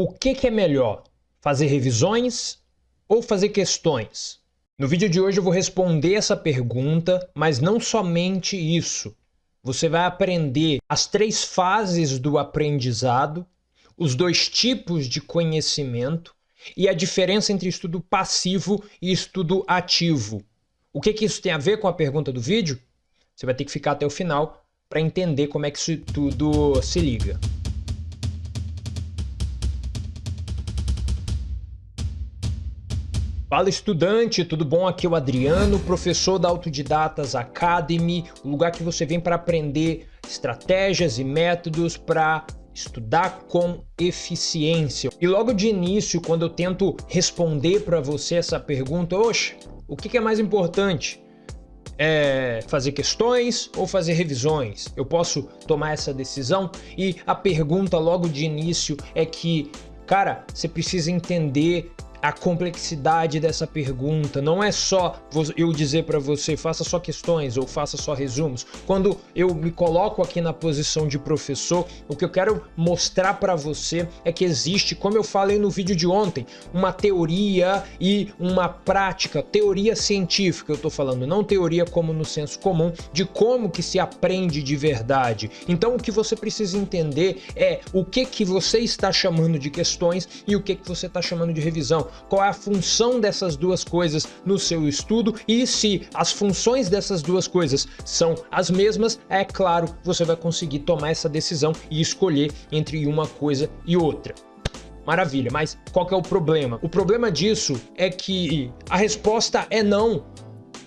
O que, que é melhor? Fazer revisões ou fazer questões? No vídeo de hoje eu vou responder essa pergunta, mas não somente isso. Você vai aprender as três fases do aprendizado, os dois tipos de conhecimento e a diferença entre estudo passivo e estudo ativo. O que, que isso tem a ver com a pergunta do vídeo? Você vai ter que ficar até o final para entender como é que isso tudo se liga. Fala estudante, tudo bom? Aqui é o Adriano, professor da Autodidatas Academy, o lugar que você vem para aprender estratégias e métodos para estudar com eficiência. E logo de início, quando eu tento responder para você essa pergunta, oxe, o que é mais importante? É fazer questões ou fazer revisões? Eu posso tomar essa decisão? E a pergunta logo de início é que, cara, você precisa entender a complexidade dessa pergunta. Não é só eu dizer para você faça só questões ou faça só resumos. Quando eu me coloco aqui na posição de professor, o que eu quero mostrar para você é que existe, como eu falei no vídeo de ontem, uma teoria e uma prática, teoria científica, eu estou falando, não teoria como no senso comum, de como que se aprende de verdade. Então o que você precisa entender é o que que você está chamando de questões e o que que você está chamando de revisão qual é a função dessas duas coisas no seu estudo e se as funções dessas duas coisas são as mesmas, é claro, você vai conseguir tomar essa decisão e escolher entre uma coisa e outra. Maravilha, mas qual é o problema? O problema disso é que a resposta é não.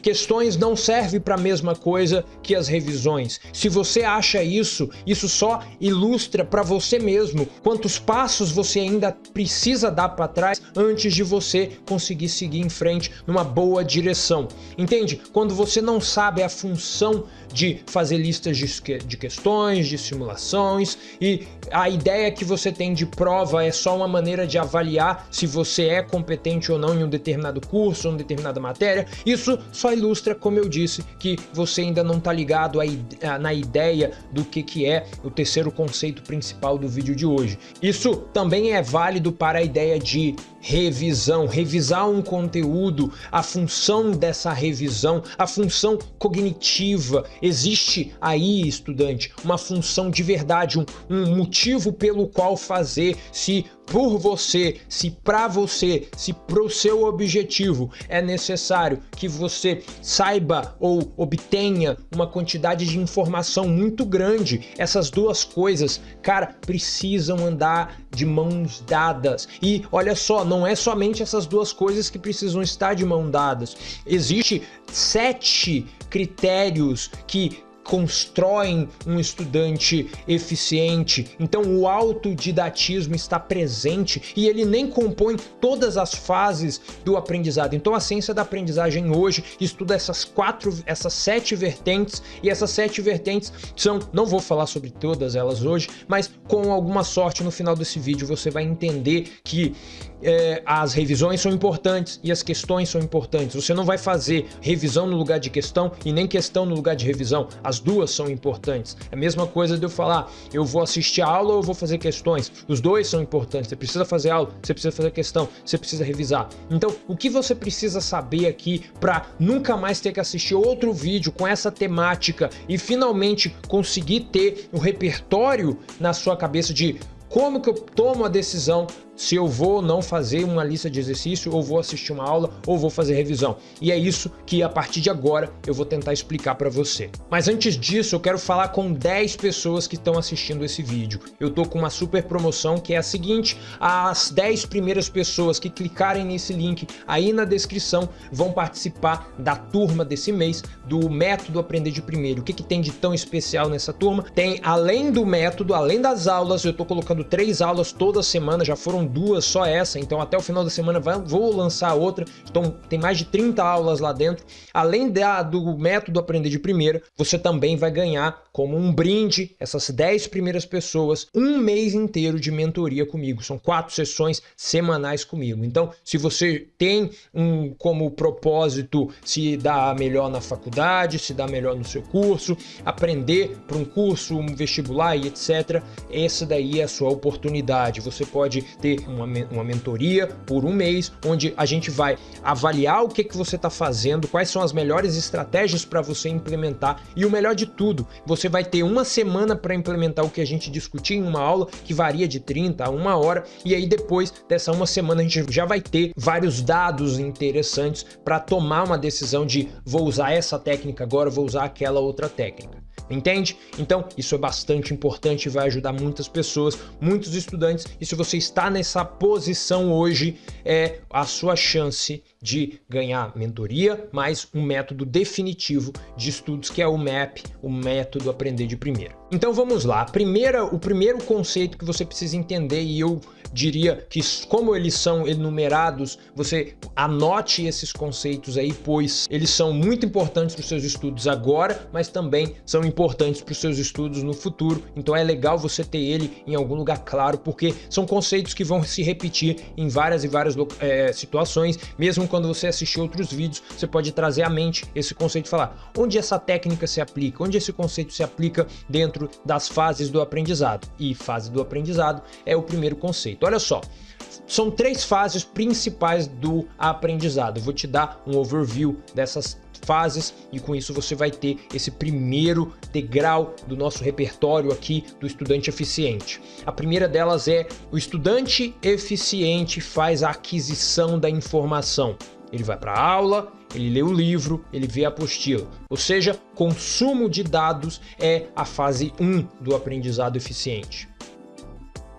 Questões não servem para a mesma coisa que as revisões. Se você acha isso, isso só ilustra para você mesmo quantos passos você ainda precisa dar para trás antes de você conseguir seguir em frente numa boa direção. Entende? Quando você não sabe a função de fazer listas de, questões, de simulações e a ideia que você tem de prova é só uma maneira de avaliar se você é competente ou não em um determinado curso, em determinada matéria, isso só ilustra, como eu disse, que você ainda não está ligado a, na ideia do que, que é o terceiro conceito principal do vídeo de hoje. Isso também é válido para a ideia de revisão, revisar um conteúdo, a função dessa revisão, a função cognitiva. Existe aí, estudante, uma função de verdade, um, um motivo pelo qual fazer, se por você, se para você, se para o seu objetivo é necessário que você saiba ou obtenha uma quantidade de informação muito grande, essas duas coisas, cara, precisam andar de mãos dadas. E olha só, não é somente essas duas coisas que precisam estar de mão dadas. Existe sete critérios que constroem um estudante eficiente. Então o autodidatismo está presente e ele nem compõe todas as fases do aprendizado. Então a ciência da aprendizagem hoje estuda essas quatro, essas sete vertentes e essas sete vertentes são, não vou falar sobre todas elas hoje, mas com alguma sorte no final desse vídeo você vai entender que é, as revisões são importantes e as questões são importantes. Você não vai fazer revisão no lugar de questão e nem questão no lugar de revisão. As duas são importantes. É a mesma coisa de eu falar, eu vou assistir a aula ou eu vou fazer questões. Os dois são importantes. Você precisa fazer aula, você precisa fazer questão, você precisa revisar. Então, o que você precisa saber aqui para nunca mais ter que assistir outro vídeo com essa temática e finalmente conseguir ter um repertório na sua cabeça de como que eu tomo a decisão se eu vou ou não fazer uma lista de exercício, ou vou assistir uma aula, ou vou fazer revisão. E é isso que a partir de agora eu vou tentar explicar para você. Mas antes disso, eu quero falar com 10 pessoas que estão assistindo esse vídeo. Eu tô com uma super promoção que é a seguinte, as 10 primeiras pessoas que clicarem nesse link aí na descrição vão participar da turma desse mês do método Aprender de Primeiro. O que, que tem de tão especial nessa turma? Tem, além do método, além das aulas, eu tô colocando três aulas toda semana, já foram duas, só essa, então até o final da semana vou lançar outra, então tem mais de 30 aulas lá dentro. Além da, do método Aprender de Primeira, você também vai ganhar como um brinde, essas 10 primeiras pessoas, um mês inteiro de mentoria comigo. São quatro sessões semanais comigo. Então, se você tem um como propósito se dar melhor na faculdade, se dar melhor no seu curso, aprender para um curso, um vestibular e etc., essa daí é a sua oportunidade. Você pode ter uma, uma mentoria por um mês, onde a gente vai avaliar o que, que você está fazendo, quais são as melhores estratégias para você implementar. E o melhor de tudo, você vai ter uma semana para implementar o que a gente discutiu em uma aula que varia de 30 a uma hora. E aí depois dessa uma semana a gente já vai ter vários dados interessantes para tomar uma decisão de vou usar essa técnica agora, vou usar aquela outra técnica entende? Então isso é bastante importante e vai ajudar muitas pessoas, muitos estudantes e se você está nessa posição hoje, é a sua chance de ganhar mentoria, mais um método definitivo de estudos que é o MAP, o método aprender de primeira. Então vamos lá, primeira, o primeiro conceito que você precisa entender e eu diria que como eles são enumerados, você anote esses conceitos aí, pois eles são muito importantes para os seus estudos agora, mas também são importantes para os seus estudos no futuro, então é legal você ter ele em algum lugar claro, porque são conceitos que vão se repetir em várias e várias é, situações, mesmo quando você assistir outros vídeos, você pode trazer à mente esse conceito e falar onde essa técnica se aplica, onde esse conceito se aplica dentro das fases do aprendizado. E fase do aprendizado é o primeiro conceito. Olha só, são três fases principais do aprendizado. Eu vou te dar um overview dessas fases e com isso você vai ter esse primeiro degrau do nosso repertório aqui do estudante eficiente. A primeira delas é o estudante eficiente faz a aquisição da informação. Ele vai para a aula, ele lê o livro, ele vê a apostila. Ou seja, consumo de dados é a fase 1 do aprendizado eficiente.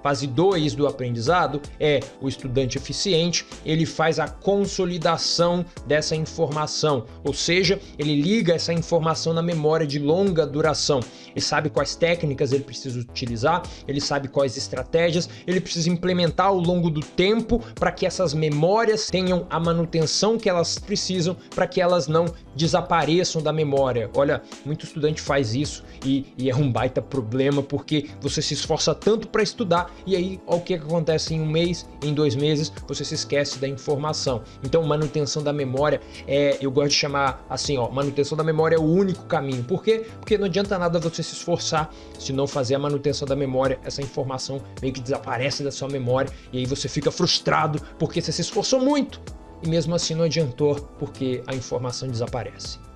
Fase 2 do aprendizado é o estudante eficiente, ele faz a consolidação dessa informação, ou seja, ele liga essa informação na memória de longa duração. Ele sabe quais técnicas ele precisa utilizar, ele sabe quais estratégias ele precisa implementar ao longo do tempo para que essas memórias tenham a manutenção que elas precisam para que elas não desapareçam da memória. Olha, muito estudante faz isso e, e é um baita problema porque você se esforça tanto para estudar e aí o que acontece em um mês, em dois meses, você se esquece da informação. Então manutenção da memória, é, eu gosto de chamar assim, ó, manutenção da memória é o único caminho. Por quê? Porque não adianta nada você se esforçar se não fazer a manutenção da memória, essa informação meio que desaparece da sua memória e aí você fica frustrado porque você se esforçou muito e mesmo assim não adiantou porque a informação desaparece.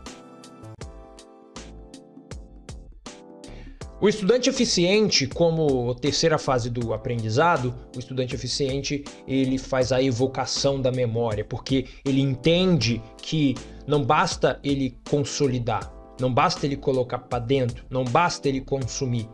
O estudante eficiente, como terceira fase do aprendizado, o estudante eficiente ele faz a evocação da memória, porque ele entende que não basta ele consolidar, não basta ele colocar para dentro, não basta ele consumir,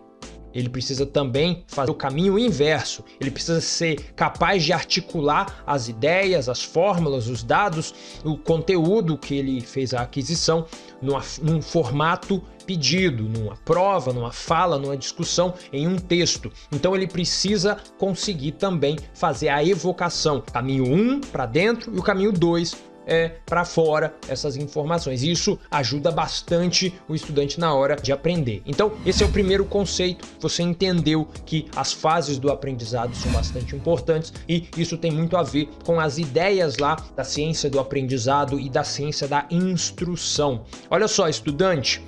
ele precisa também fazer o caminho inverso. Ele precisa ser capaz de articular as ideias, as fórmulas, os dados, o conteúdo que ele fez a aquisição numa, num formato pedido, numa prova, numa fala, numa discussão, em um texto. Então ele precisa conseguir também fazer a evocação. Caminho 1 um para dentro e o caminho 2 é, para fora essas informações. Isso ajuda bastante o estudante na hora de aprender. Então, esse é o primeiro conceito. Você entendeu que as fases do aprendizado são bastante importantes e isso tem muito a ver com as ideias lá da ciência do aprendizado e da ciência da instrução. Olha só, estudante,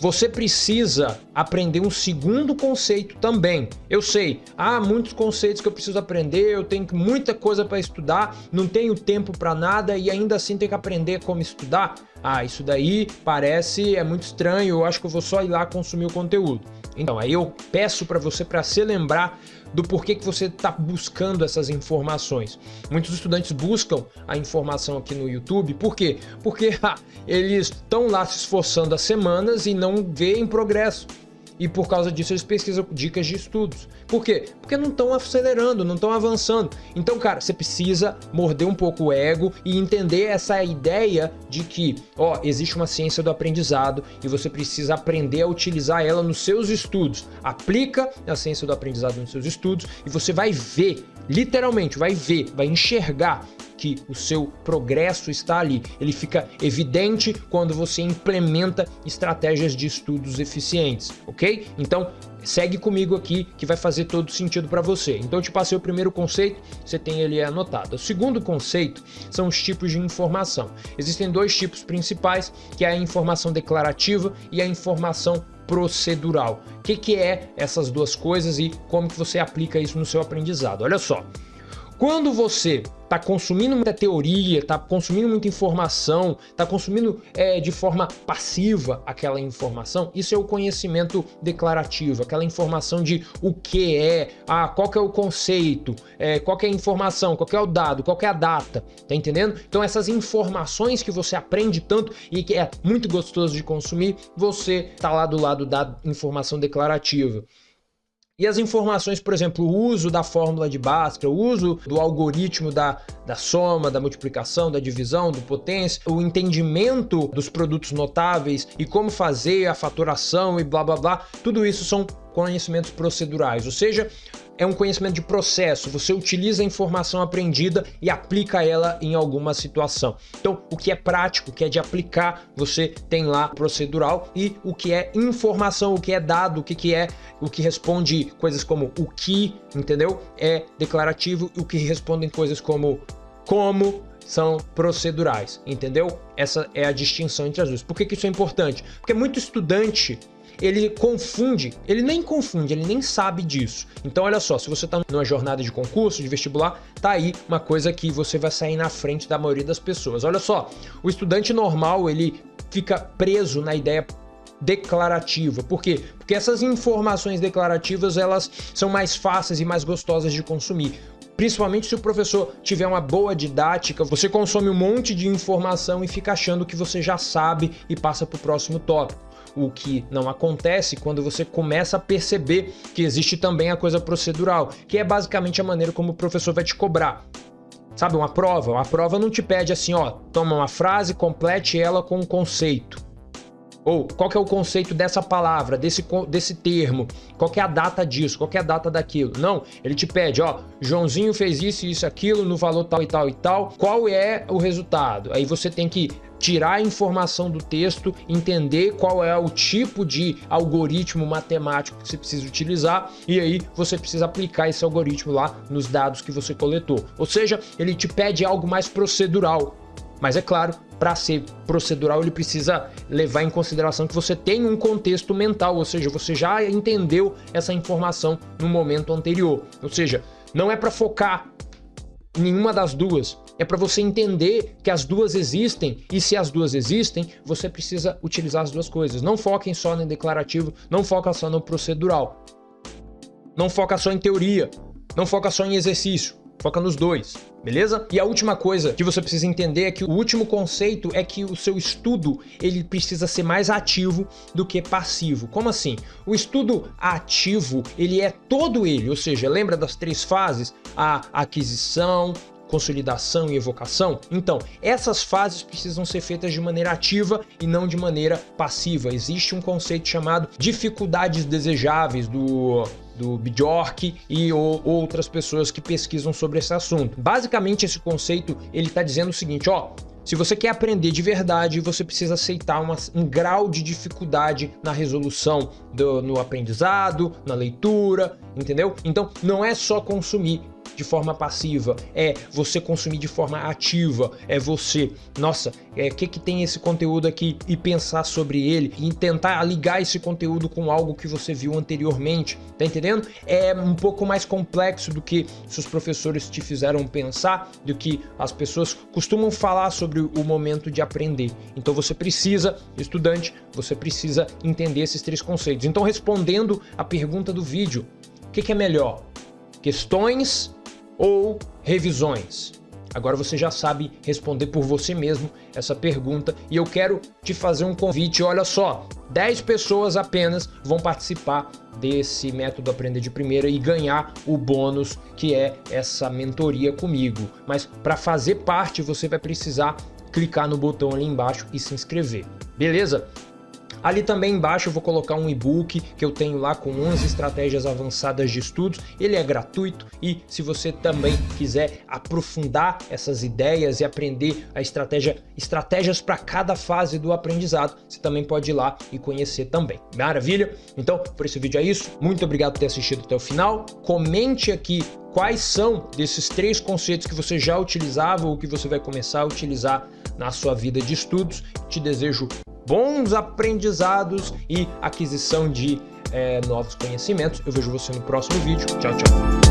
você precisa aprender um segundo conceito também. Eu sei, há muitos conceitos que eu preciso aprender, eu tenho muita coisa para estudar, não tenho tempo para nada e ainda assim tenho que aprender como estudar. Ah, isso daí parece é muito estranho, eu acho que eu vou só ir lá consumir o conteúdo. Então, aí eu peço para você para se lembrar do porquê que você está buscando essas informações. Muitos estudantes buscam a informação aqui no YouTube, por quê? Porque ha, eles estão lá se esforçando há semanas e não veem progresso e por causa disso eles pesquisam dicas de estudos. Por quê? Porque não estão acelerando, não estão avançando. Então, cara, você precisa morder um pouco o ego e entender essa ideia de que, ó, existe uma ciência do aprendizado e você precisa aprender a utilizar ela nos seus estudos. Aplica a ciência do aprendizado nos seus estudos e você vai ver, literalmente, vai ver, vai enxergar que o seu progresso está ali. Ele fica evidente quando você implementa estratégias de estudos eficientes, ok? Então, segue comigo aqui que vai fazer todo sentido para você. Então eu te passei o primeiro conceito, você tem ele anotado. O segundo conceito são os tipos de informação. Existem dois tipos principais, que é a informação declarativa e a informação procedural. O que, que é essas duas coisas e como que você aplica isso no seu aprendizado? Olha só, Quando você está consumindo muita teoria, está consumindo muita informação, está consumindo é, de forma passiva aquela informação, isso é o conhecimento declarativo, aquela informação de o que é, ah, qual que é o conceito, é, qual que é a informação, qual que é o dado, qual que é a data, tá entendendo? Então essas informações que você aprende tanto e que é muito gostoso de consumir, você está lá do lado da informação declarativa. E as informações, por exemplo, o uso da fórmula de Bhaskara, o uso do algoritmo da, da soma, da multiplicação, da divisão, do potência, o entendimento dos produtos notáveis e como fazer a faturação e blá blá blá, tudo isso são conhecimentos procedurais, ou seja, é um conhecimento de processo, você utiliza a informação aprendida e aplica ela em alguma situação. Então, o que é prático, o que é de aplicar, você tem lá procedural e o que é informação, o que é dado, o que, que é, o que responde coisas como o que, entendeu? É declarativo e o que respondem coisas como como, são procedurais, entendeu? Essa é a distinção entre as duas. Por que, que isso é importante? Porque muito estudante ele confunde, ele nem confunde, ele nem sabe disso. Então olha só, se você está numa jornada de concurso, de vestibular, tá aí uma coisa que você vai sair na frente da maioria das pessoas. Olha só, o estudante normal, ele fica preso na ideia declarativa. Por quê? Porque essas informações declarativas, elas são mais fáceis e mais gostosas de consumir. Principalmente se o professor tiver uma boa didática, você consome um monte de informação e fica achando que você já sabe e passa para o próximo tópico o que não acontece quando você começa a perceber que existe também a coisa procedural, que é basicamente a maneira como o professor vai te cobrar. Sabe, uma prova? Uma prova não te pede assim, ó, toma uma frase, complete ela com um conceito. Ou qual é o conceito dessa palavra, desse, desse termo, qual é a data disso, qual é a data daquilo. Não, ele te pede, ó, Joãozinho fez isso, isso, aquilo, no valor tal e tal e tal, qual é o resultado? Aí você tem que tirar a informação do texto, entender qual é o tipo de algoritmo matemático que você precisa utilizar e aí você precisa aplicar esse algoritmo lá nos dados que você coletou. Ou seja, ele te pede algo mais procedural, mas é claro, para ser procedural ele precisa levar em consideração que você tem um contexto mental, ou seja, você já entendeu essa informação no momento anterior. Ou seja, não é para focar em nenhuma das duas, é para você entender que as duas existem e se as duas existem, você precisa utilizar as duas coisas. Não foquem só no declarativo, não foca só no procedural. Não foca só em teoria, não foca só em exercício. Foca nos dois, beleza? E a última coisa que você precisa entender é que o último conceito é que o seu estudo ele precisa ser mais ativo do que passivo. Como assim? O estudo ativo, ele é todo ele, ou seja, lembra das três fases? A aquisição, consolidação e evocação? Então, essas fases precisam ser feitas de maneira ativa e não de maneira passiva. Existe um conceito chamado dificuldades desejáveis do do Bjork e ou, outras pessoas que pesquisam sobre esse assunto. Basicamente, esse conceito ele está dizendo o seguinte, ó, se você quer aprender de verdade, você precisa aceitar uma, um grau de dificuldade na resolução do, no aprendizado, na leitura, entendeu? Então, não é só consumir, de forma passiva, é você consumir de forma ativa, é você, nossa, é que que tem esse conteúdo aqui e pensar sobre ele e tentar ligar esse conteúdo com algo que você viu anteriormente, tá entendendo? É um pouco mais complexo do que seus professores te fizeram pensar, do que as pessoas costumam falar sobre o momento de aprender. Então você precisa, estudante, você precisa entender esses três conceitos. Então respondendo a pergunta do vídeo, o que, que é melhor? Questões ou revisões? Agora você já sabe responder por você mesmo essa pergunta e eu quero te fazer um convite. Olha só, 10 pessoas apenas vão participar desse método Aprender de Primeira e ganhar o bônus que é essa mentoria comigo. Mas para fazer parte você vai precisar clicar no botão ali embaixo e se inscrever. Beleza? Ali também embaixo eu vou colocar um e-book que eu tenho lá com 11 estratégias avançadas de estudos. Ele é gratuito e se você também quiser aprofundar essas ideias e aprender a estratégia, estratégias para cada fase do aprendizado, você também pode ir lá e conhecer também. Maravilha? Então, por esse vídeo é isso. Muito obrigado por ter assistido até o final. Comente aqui quais são desses três conceitos que você já utilizava ou que você vai começar a utilizar na sua vida de estudos. Te desejo bons aprendizados e aquisição de é, novos conhecimentos. Eu vejo você no próximo vídeo. Tchau, tchau.